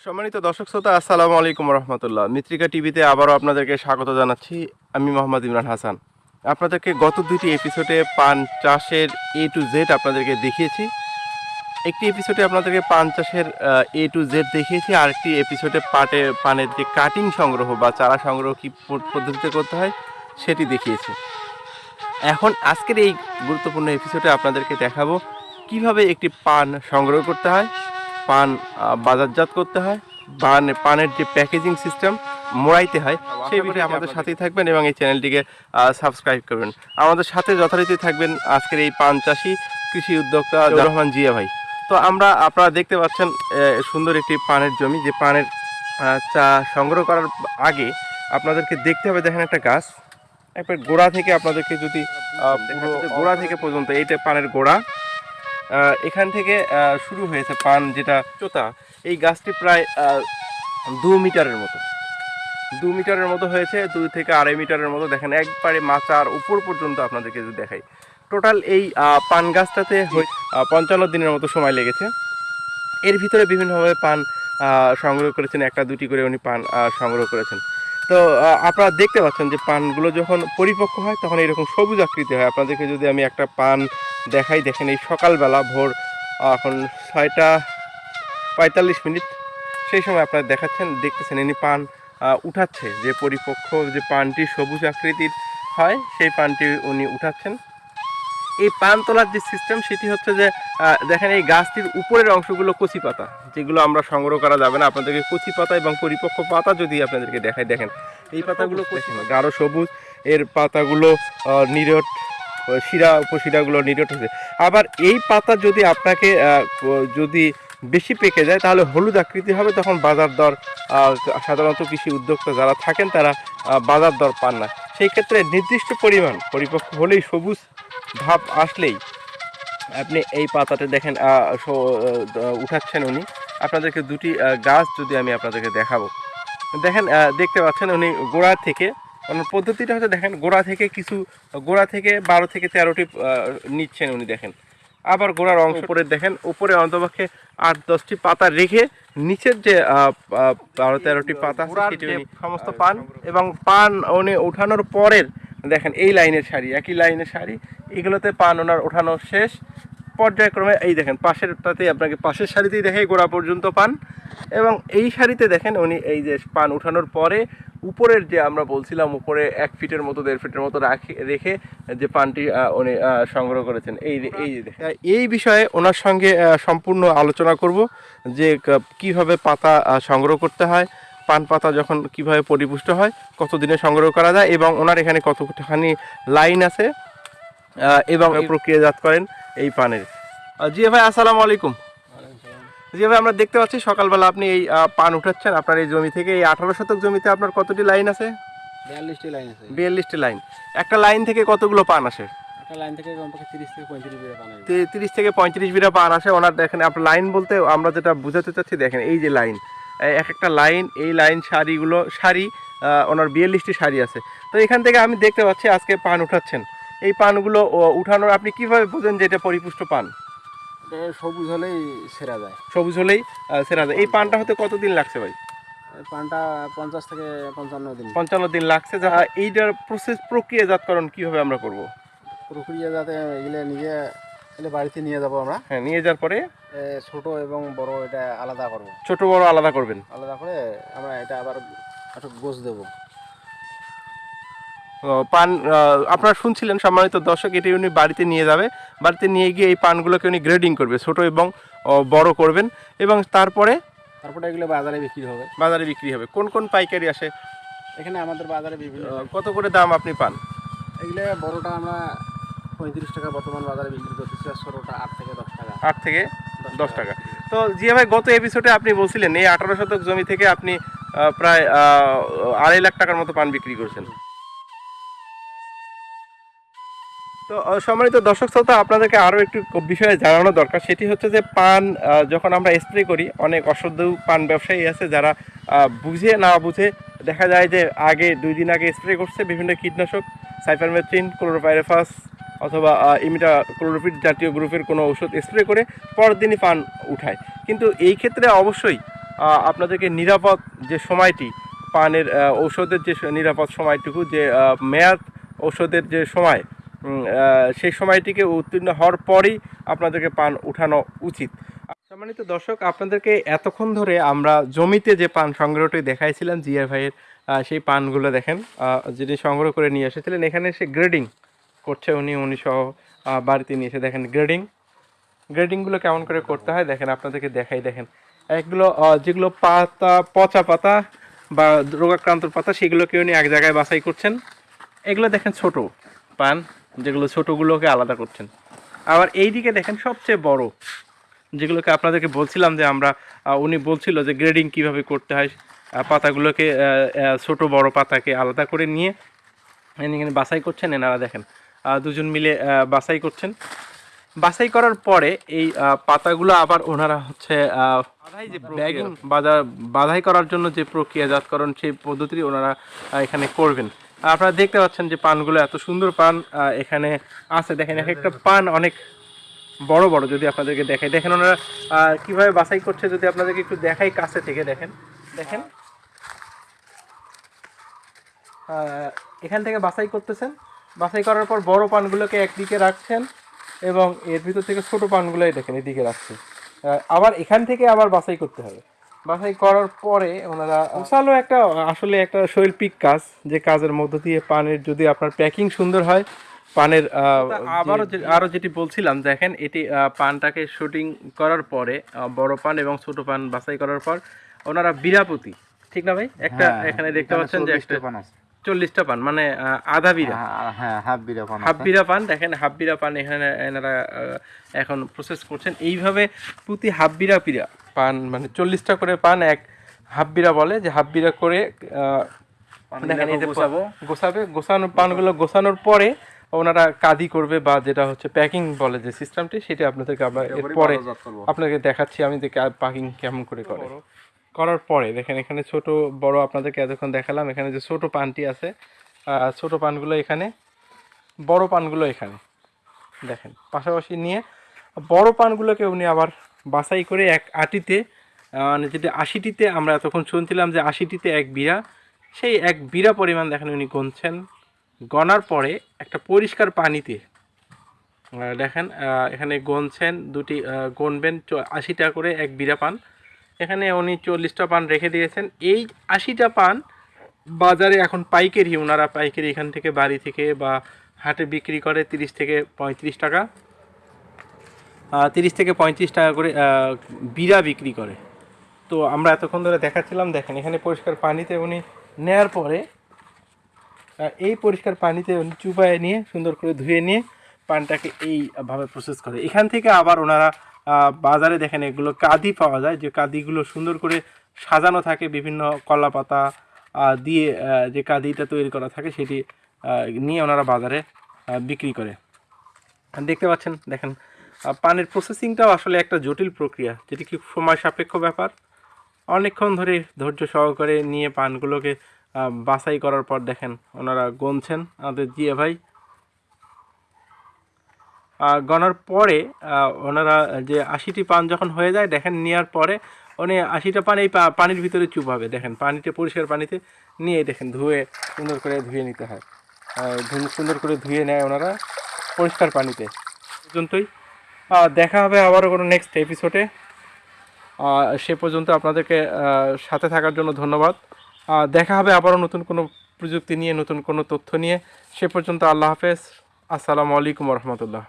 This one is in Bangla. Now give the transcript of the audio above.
সম্মানিত দর্শক শ্রোতা, আসসালামু আলাইকুম রহমতুল্লাহ। মিত্রিকা টিভিতে আবারও আপনাদেরকে স্বাগত জানাচ্ছি। আমি মোহাম্মদ ইমরান হাসান। আপনাদেরকে গত দুটি এপিসোডে পান চাষের এ টু জেড আপনাদেরকে দেখিয়েছি। একটি এপিসোডে আপনাদেরকে পান চাষের এ টু জেড দেখিয়েছি আর একটি এপিসোডে পাটে, পানের যে কাটিং সংগ্রহ বা চারা সংগ্রহ কী পদ্ধতিতে করতে হয়, সেটি দেখিয়েছি। এখন আজকের এই গুরুত্বপূর্ণ এপিসোডে আপনাদেরকে দেখাবো, কীভাবে একটি পান সংগ্রহ করতে হয় পান বাজারজাত করতে হয়। পান পানের যে প্যাকেজিং সিস্টেম মোড়াইতে হয় সেই বিষয়ে আমাদের সাথেই থাকবেন এবং এই চ্যানেলটিকে সাবস্ক্রাইব করবেন। আমাদের সাথে যথারীতি থাকবেন আজকের এই পান চাষি কৃষি উদ্যোক্তা রহমান জিয়া ভাই। তো আমরা আপনারা দেখতে পাচ্ছেন সুন্দর একটি পানের জমি যে পানের চা সংগ্রহ করার আগে আপনাদেরকে দেখতে হবে দেখেন একটা গাছ। একবার গোড়া থেকে আপনাদেরকে যদি গোড়া থেকে পর্যন্ত এইটা পানের গোড়া। এখান থেকে শুরু হয়েছে পান যেটা চোতা। এই গাছটি প্রায় দু মিটারের মতো। দু মিটারের মতো হয়েছে দুই থেকে আড়াই মিটারের মতো। দেখেন, একবারে মাচার উপর পর্যন্ত আপনাদেরকে যদি দেখাই। টোটাল এই পান গাছটাতে পঞ্চান্ন দিনের মতো সময় লেগেছে। এর ভিতরে বিভিন্নভাবে পান সংগ্রহ করেছেন। একটা দুটি করে উনি পান সংগ্রহ করেছেন। তো আপনারা দেখতে পাচ্ছেন যে পানগুলো যখন পরিপক্ক হয়, তখন এরকম সবুজ আকৃতি হয়। আপনাদেরকে যদি আমি একটা পান দেখাই, দেখেন এই সকালবেলা ভোর এখন ছয়টা পঁয়তাল্লিশ মিনিট, সেই সময় আপনারা দেখাচ্ছেন, দেখতেছেন ইনি পান উঠাচ্ছে। যে পরিপক্ক যে পানটি সবুজ আকৃতির হয়, সেই পানটি উনি উঠাচ্ছেন। এই পান তোলার যে সিস্টেম সেটি হচ্ছে যে দেখেন এই গাছটির উপরের অংশগুলো কচি পাতা যেগুলো আমরা সংগ্রহ করা যাবে না। আপনাদেরকে কচি পাতা এবং পরিপক্ক পাতা যদি আপনাদেরকে দেখায় দেখেন। এই পাতাগুলো কচি না, গাঢ় সবুজ। এর পাতাগুলো নিরট শিরা উপশিরাগুলো নিরট হয়েছে। আবার এই পাতা যদি আপনাকে যদি বেশি পেকে যায়, তাহলে হলুদ আকৃতি হবে, তখন বাজার দর সাধারণত কৃষি উদ্যোক্তা যারা থাকেন তারা বাজার দর পান না। সেই ক্ষেত্রে নির্দিষ্ট পরিমাণ, পরিপক্ক হলেই সবুজ ভাব আসলেই আপনি এই পাতাতে দেখেন উঠাচ্ছেন উনি। আপনাদেরকে দুটি গাছ যদি আমি আপনাদেরকে দেখাবো। দেখেন দেখতে পাচ্ছেন উনি গোড়া থেকে, ওনার পদ্ধতিটা হচ্ছে দেখেন, গোড়া থেকে কিছু, গোড়া থেকে বারো থেকে তেরোটি নিচ্ছেন উনি দেখেন। আবার গোড়ার অংশ উপরে দেখেন উপরে অন্তপক্ষে আট দশটি পাতা রেখে নিচের যে বারো তেরোটি পাতা সেটি সমস্ত পান এবং পান উনি ওঠানোর পরের দেখেন এই লাইনের শাড়ি একই লাইনের শাড়ি এগুলোতে পান ওনার ওঠানো শেষ। পর্যায়ক্রমে এই দেখেন পাশেরটাতেই আপনাকে পাশের শাড়িতেই দেখে গোড়া পর্যন্ত পান। এবং এই শাড়িতে দেখেন উনি এই যে পান উঠানোর পরে উপরের যে আমরা বলছিলাম উপরে এক ফিটের মতো দেড় ফিটের মতো রাখে রেখে যে পানটি উনি সংগ্রহ করেছেন। এই এই যে এই বিষয়ে ওনার সঙ্গে সম্পূর্ণ আলোচনা করব যে কীভাবে পাতা সংগ্রহ করতে হয় পান পাতা যখন কীভাবে পরিপুষ্ট হয় কত দিনে সংগ্রহ করা যায় এবং ওনার এখানে কতখানি লাইন আছে এবং এই প্রক্রিয়াজাত করেন এই পানের। জি ভাই আসসালামু আলাইকুম। ভাই আমরা দেখতে পাচ্ছি সকালবেলা আপনি এই পান উঠাচ্ছেন। আপনার এই জমি থেকে এই আঠারো শতক জমিতে আপনার কতটি লাইন আছে? বিয়াল্লিশটি লাইন আছে। বিয়াল্লিশটি লাইন। একটা লাইন থেকে কতগুলো পান আসে? তিরিশ থেকে পঁয়ত্রিশ বিঘা পানি আসে। ওনার দেখেন আপনার লাইন বলতে আমরা যেটা বুঝাতে চাচ্ছি দেখেন এই যে লাইন। এক একটা লাইন এই লাইন শাড়িগুলো শাড়ি ওনার বিয়াল্লিশটি শাড়ি আছে। তো এখান থেকে আমি দেখতে পাচ্ছি আজকে পান উঠাচ্ছেন। এই পানগুলো উঠানোর আপনি কীভাবে বোঝেন যে এটা পরিপুষ্ট পান? সবুজ হলেই সেরা যায়। সবুজ হলেই সেরা যায়। এই পানটা হতে কতদিন লাগছে ভাই? পানটা পঞ্চাশ থেকে পঞ্চান্ন দিন। পঞ্চান্ন দিন লাগছে। যা এইটার প্রসেস প্রক্রিয়াজাতকরণ কীভাবে আমরা করব? প্রক্রিয়া যাতে এগুলো নিজে এগুলো বাড়িতে নিয়ে যাব আমরা। হ্যাঁ নিয়ে যাওয়ার পরে? ছোট এবং বড় এটা আলাদা করব। ছোট বড় আলাদা করবেন? আলাদা করে আমরা এটা আবার একটু গোছ দেবো। পান আপনারা শুনছিলেন সম্মানিত দর্শক এটি উনি বাড়িতে নিয়ে যাবে। বাড়িতে নিয়ে গিয়ে এই পানগুলোকে উনি গ্রেডিং করবে ছোট এবং বড় করবেন এবং তারপরে তারপরে এগুলো বাজারে বিক্রি হবে। বাজারে বিক্রি হবে। কোন কোন পাইকারি আসে? এখানে আমাদের বাজারে বিভিন্ন। কত করে দাম আপনি পান? এগুলো বড়টা আমরা পঁয়ত্রিশ টাকা বর্তমান বাজারে বিক্রি করতেছি আর ছোটোটা আট থেকে দশ টাকা। আট থেকে দশ টাকা। তো জিয়া ভাই গত এপিসোডে আপনি বলছিলেন এই আঠারো শতক জমি থেকে আপনি প্রায় আড়াই লাখ টাকার মতো পান বিক্রি করছেন। তো সম্মানিত দর্শক শ্রোতা, আপনাদেরকে আরও একটু বিষয়ে জানানো দরকার। সেটি হচ্ছে যে পান যখন আমরা স্প্রে করি, অনেক অসাধু পান ব্যবসায়ী আছে যারা বুঝে না বুঝে দেখা যায় যে আগে, দুই দিন আগে স্প্রে করছে বিভিন্ন কীটনাশক, সাইফারমেথ্রিন, ক্লোরোপাইরেফাস অথবা ইমিটা ক্লোরোফিট জাতীয় গ্রুপের কোনো ওষুধ স্প্রে করে পরের দিনই পান উঠায়। কিন্তু এই ক্ষেত্রে অবশ্যই আপনাদেরকে নিরাপদ যে সময়টি, পানের ঔষধের যে নিরাপদ সময়টুকু, যে মেয়াদ ঔষধের যে সময় সেই সময়টিকে উত্তীর্ণ হওয়ার পরই আপনাদেরকে পান উঠানো উচিত। সম্মানিত দর্শক আপনাদেরকে এতক্ষণ ধরে আমরা জমিতে যে পান সংগ্রহটি দেখাইছিলাম জিয়া ভাইয়ের সেই পানগুলো দেখেন যিনি সংগ্রহ করে নিয়ে এসেছিলেন এখানে সে গ্রেডিং করছে উনি উনি সহ বাড়িতে নিয়ে এসে দেখেন গ্রেডিং গ্রেডিংগুলো কেমন করে করতে হয় দেখেন আপনাদেরকে দেখাই দেখেন। আহ, যেগুলো পাতা পচা পাতা বা রোগাক্রান্ত পাতা সেগুলোকে উনি এক জায়গায় বাছাই করছেন। এগুলো দেখেন ছোট পান। যেগুলো ছোটগুলোকে আলাদা করছেন। আবার এইদিকে দেখেন সবচেয়ে বড় যেগুলোকে আপনাদেরকে বলছিলাম যে আমরা উনি বলছিল যে গ্রেডিং কীভাবে করতে হয় পাতাগুলোকে ছোট বড় পাতাকে আলাদা করে নিয়ে এখানে বাছাই করছেন এনারা দেখেন দুজন মিলে বাছাই করছেন। বাছাই করার পরে এই পাতাগুলো আবার ওনারা হচ্ছে বাধাই করার জন্য যে প্রক্রিয়াজাতকরণ সেই পদ্ধতি ওনারা এখানে করবেন। আপনারা দেখতে পাচ্ছেন যে পানগুলো এত সুন্দর পান এখানে আছে। দেখেন, এক একটা পান অনেক বড় বড়, যদি আপনাদেরকে দেখাই। দেখেন, ওনারা কীভাবে বাছাই করছে, যদি আপনাদেরকে একটু দেখাই কাছে থেকে, দেখেন। দেখেন। এখান থেকে বাছাই করতেছেন। বাছাই করার পর বড় পানগুলোকে একদিকে রাখছেন এবং এর ভিতর থেকে ছোট পানগুলোই দেখেন, এদিকে রাখছে। আবার এখান থেকে আবার বাছাই করতে হবে। বাছাই করার পরে ওনারা বিশালও একটা আসলে একটা শৈল্পিক কাজ যে কাজের মধ্য দিয়ে পানের যদি আপনার প্যাকিং সুন্দর হয় পানের আবারও আরও যেটি বলছিলাম দেখেন এটি আহ, পানটাকে শুটিং করার পরে বড় পান এবং ছোট পান বাছাই করার পর ওনারা বিরাপতি ঠিক না ভাই একটা হ্যাঁ, এখানে দেখতে পাচ্ছেন যে একটা পান আছে। চল্লিশটা পান মানে আধা বিরা হ্যাঁ, হ্যাঁ হাফ বিরা পান হাফ আছে। বিরা পান দেখেন হাফ বিরা পান এখানে এনারা এখন প্রসেস করছেন এইভাবে প্রতি হাফ বিরা পিরা পান মানে চল্লিশটা করে পান এক হাফ বিরা বলে যে হাফ বিরা করে যে গোছাবো। পানগুলো গোছানোর পরে ওনারা কাদি করবে বা যেটা হচ্ছে প্যাকিং বলে যে সিস্টেমটি সেটা আপনাদেরকে এর পরে আপনাকে দেখাচ্ছি আমি যে প্যাকিং কেমন করে করে। করার পরে দেখেন এখানে ছোট বড় আপনাদেরকে এতক্ষণ দেখালাম এখানে যে ছোট পানটি আছে ছোট পানগুলো এখানে বড় পানগুলো এখানে। দেখেন পাশাপাশি নিয়ে বড় পানগুলোকে উনি আবার বাছাই করে এক আটিতে মানে যেটা আশিটিতে আমরা এতক্ষণ শুনছিলাম যে আশিটিতে এক বিড়া, সেই এক বিড়া পরিমাণ দেখেন উনি গুনছেন। গনার পরে একটা পরিষ্কার পানিতে দেখেন এখানে গনছেন, দুটি গনবেন আশিটা করে এক বিড়া পান। এখানে উনি চল্লিশটা পান রেখে দিয়েছেন। এই আশিটা পান বাজারে এখন পাইকারি ওনারা পাইকারি এখান থেকে বাড়ি থেকে বা হাটে বিক্রি করে তিরিশ থেকে পঁয়ত্রিশ টাকা। তিরিশ থেকে পঁয়ত্রিশ টাকা করে বিড়া বিক্রি করে। তো আমরা এতক্ষণ ধরে দেখাচ্ছিলাম, দেখেন, এখানে পরিষ্কার পানিতে উনি নেয়ার পরে এই পরিষ্কার পানিতে উনি চুপায় নিয়ে, সুন্দর করে ধুয়ে নিয়ে পানটাকে এইভাবে প্রসেস করে। এখান থেকে আবার ওনারা বাজারে দেখেন এগুলো কাদি পাওয়া যায়, যে কাদিগুলো সুন্দর করে সাজানো থাকে, বিভিন্ন কলা পাতা দিয়ে যে কাদিটা তৈরি করা থাকে, সেটি নিয়ে ওনারা বাজারে বিক্রি করে। দেখতে পাচ্ছেন, দেখেন পানের প্রসেসিংটাও আসলে একটা জটিল প্রক্রিয়া, যেটি কি সময় সাপেক্ষ ব্যাপার। অনেকক্ষণ ধরে ধৈর্য সহকারে নিয়ে পানগুলোকে বাছাই করার পর দেখেন ওনারা গনছেন আমাদের জিয়া ভাই। গনার পরে ওনারা যে আশিটি পান যখন হয়ে যায়, দেখেন নেওয়ার পরে উনি আশিটা পান এই পানির ভিতরে চুপাবে দেখেন পানিতে, পরিষ্কার পানিতে নিয়ে দেখেন ধুয়ে সুন্দর করে ধুয়ে নিতে হয়। সুন্দর করে ধুয়ে নেয় ওনারা পরিষ্কার পানিতে। পর্যন্তই। দেখা হবে আবারও কোনো নেক্সট এপিসোডে সে পর্যন্ত আপনাদেরকে সাথে থাকার জন্য ধন্যবাদ। দেখা হবে আবারও নতুন কোনো প্রযুক্তি নিয়ে, নতুন কোনো তথ্য নিয়ে। সে পর্যন্ত আল্লাহ হাফেজ। আসসালামু আলাইকুম রহমতুল্লাহ।